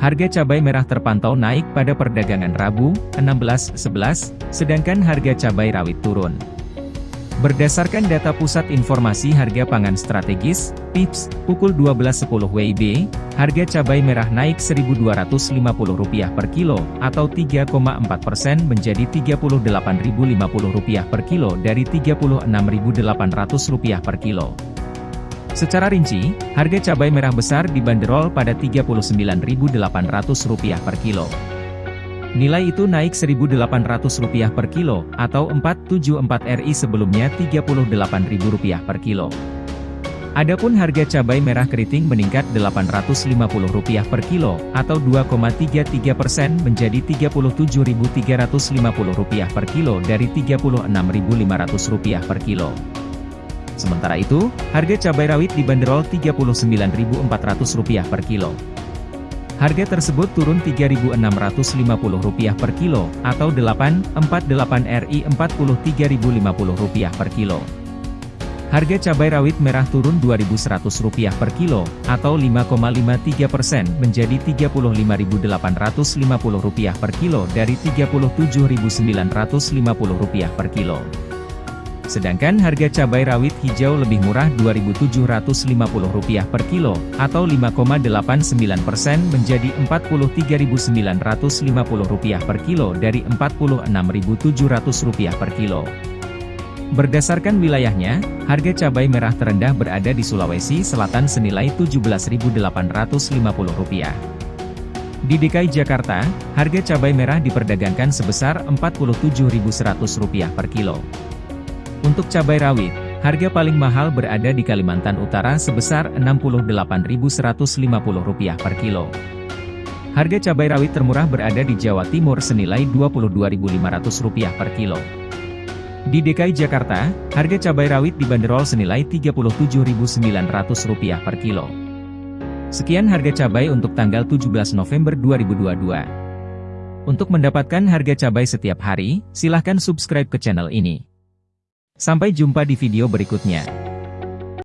Harga cabai merah terpantau naik pada perdagangan Rabu, 16.11, sedangkan harga cabai rawit turun. Berdasarkan data Pusat Informasi Harga Pangan Strategis, PIPS, pukul 12.10 WIB, harga cabai merah naik Rp1.250 per kilo, atau 3,4 persen menjadi Rp38.050 per kilo dari Rp36.800 per kilo. Secara rinci, harga cabai merah besar dibanderol pada Rp39.800 per kilo. Nilai itu naik Rp1.800 per kilo, atau 474 RI sebelumnya Rp38.000 per kilo. Adapun harga cabai merah keriting meningkat Rp850 per kilo, atau 2,33 persen menjadi Rp37.350 per kilo dari Rp36.500 per kilo. Sementara itu, harga cabai rawit dibanderol Rp39.400 per kilo. Harga tersebut turun Rp3.650 per kilo, atau 8,48 RI Rp43.050 per kilo. Harga cabai rawit merah turun Rp2.100 per kilo, atau 5,53 persen menjadi Rp35.850 per kilo dari Rp37.950 per kilo. Sedangkan harga cabai rawit hijau lebih murah Rp2.750 per kilo, atau 5,89% menjadi Rp43.950 per kilo dari Rp46.700 per kilo. Berdasarkan wilayahnya, harga cabai merah terendah berada di Sulawesi Selatan senilai Rp17.850. Di DKI Jakarta, harga cabai merah diperdagangkan sebesar Rp47.100 per kilo. Untuk cabai rawit, harga paling mahal berada di Kalimantan Utara sebesar Rp68.150 per kilo. Harga cabai rawit termurah berada di Jawa Timur senilai Rp22.500 per kilo. Di DKI Jakarta, harga cabai rawit dibanderol senilai Rp37.900 per kilo. Sekian harga cabai untuk tanggal 17 November 2022. Untuk mendapatkan harga cabai setiap hari, silahkan subscribe ke channel ini. Sampai jumpa di video berikutnya.